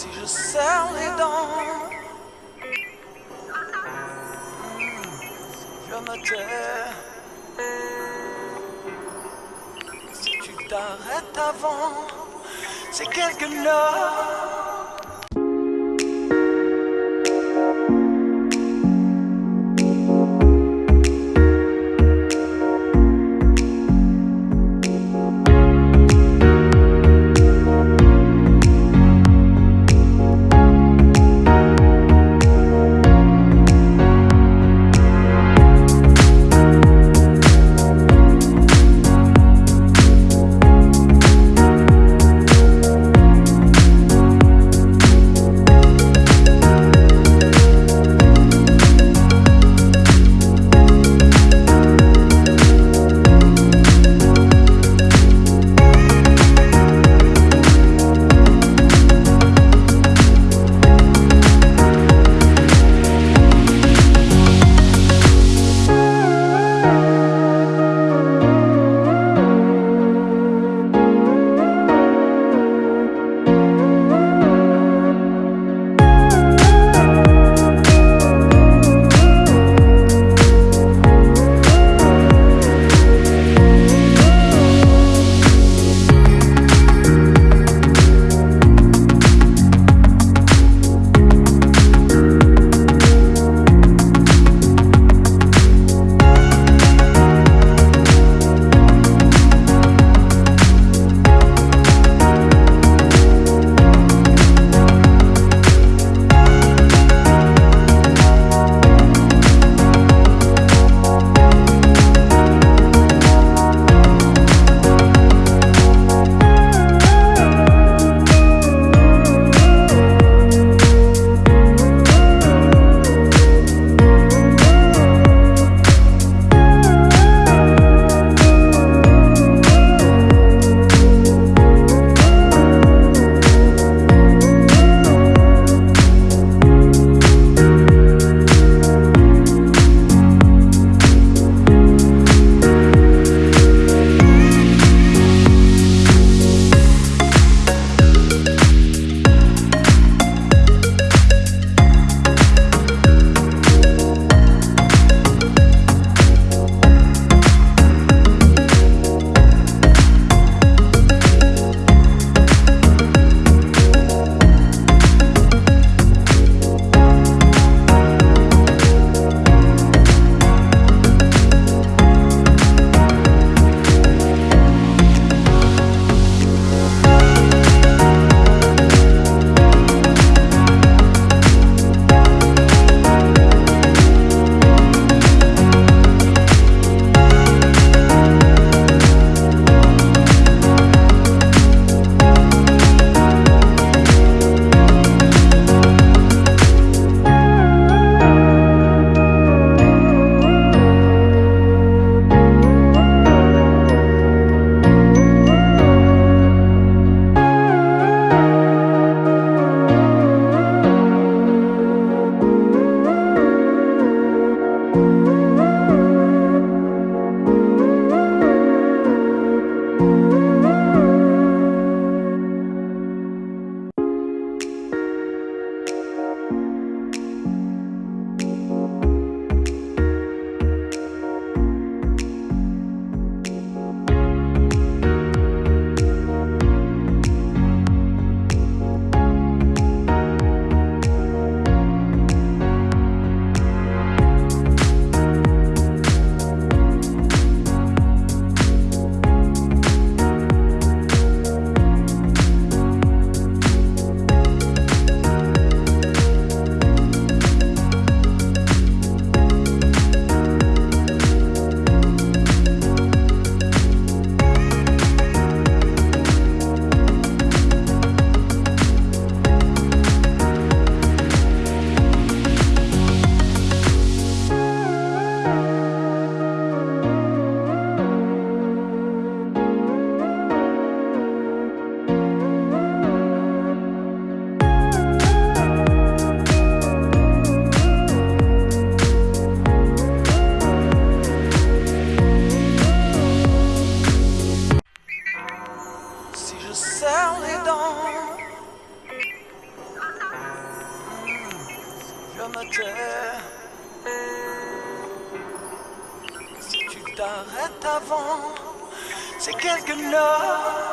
si je serre les dents. Je me tais. Si tu t'arrêtes avant, c'est quelques heures. Si tu t'arrêtes avant, c'est quelque chose.